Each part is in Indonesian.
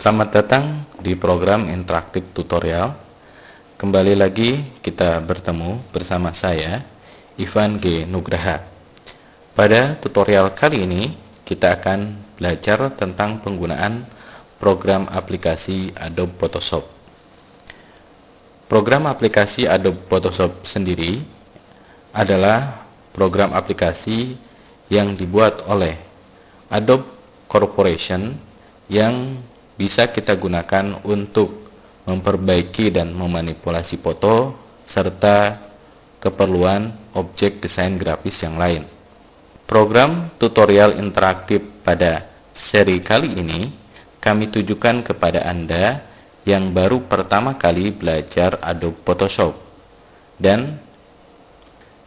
Selamat datang di program interaktif tutorial. Kembali lagi kita bertemu bersama saya, Ivan G. Nugraha. Pada tutorial kali ini, kita akan belajar tentang penggunaan program aplikasi Adobe Photoshop. Program aplikasi Adobe Photoshop sendiri adalah program aplikasi yang dibuat oleh Adobe Corporation yang bisa kita gunakan untuk memperbaiki dan memanipulasi foto serta keperluan objek desain grafis yang lain. Program tutorial interaktif pada seri kali ini kami tujukan kepada Anda yang baru pertama kali belajar Adobe Photoshop dan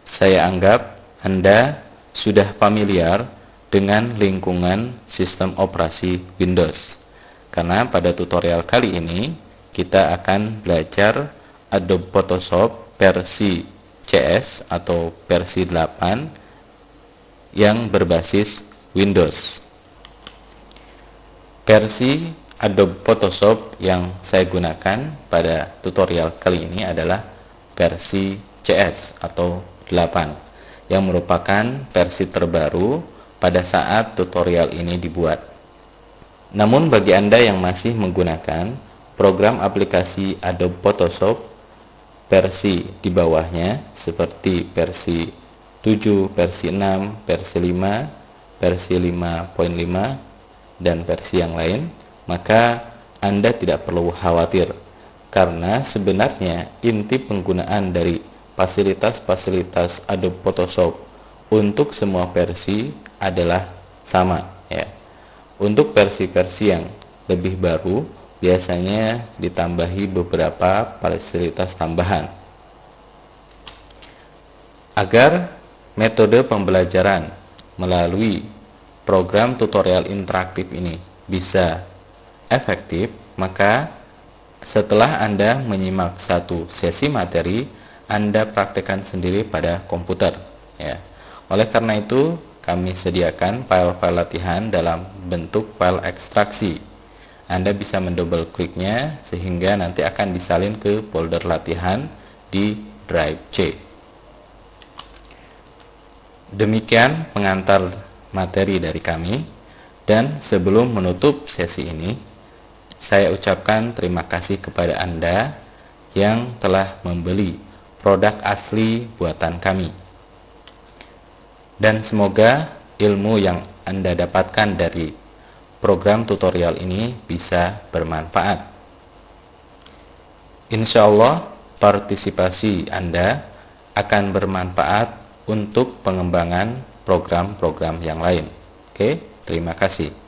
saya anggap Anda sudah familiar dengan lingkungan sistem operasi Windows. Karena pada tutorial kali ini kita akan belajar Adobe Photoshop versi CS atau versi 8 yang berbasis Windows. Versi Adobe Photoshop yang saya gunakan pada tutorial kali ini adalah versi CS atau 8 yang merupakan versi terbaru pada saat tutorial ini dibuat. Namun bagi Anda yang masih menggunakan program aplikasi Adobe Photoshop versi di bawahnya seperti versi 7, versi 6, versi 5, versi 5.5 dan versi yang lain, maka Anda tidak perlu khawatir karena sebenarnya inti penggunaan dari fasilitas-fasilitas Adobe Photoshop untuk semua versi adalah sama ya. Untuk versi-versi yang lebih baru, biasanya ditambahi beberapa fasilitas tambahan. Agar metode pembelajaran melalui program tutorial interaktif ini bisa efektif, maka setelah Anda menyimak satu sesi materi, Anda praktekkan sendiri pada komputer. Ya. Oleh karena itu, kami sediakan file-file latihan dalam bentuk file ekstraksi. Anda bisa mendouble kliknya sehingga nanti akan disalin ke folder latihan di drive C. Demikian pengantar materi dari kami dan sebelum menutup sesi ini, saya ucapkan terima kasih kepada Anda yang telah membeli produk asli buatan kami dan semoga ilmu yang Anda dapatkan dari program tutorial ini bisa bermanfaat. Insya Allah partisipasi Anda akan bermanfaat untuk pengembangan program-program yang lain. Oke, terima kasih.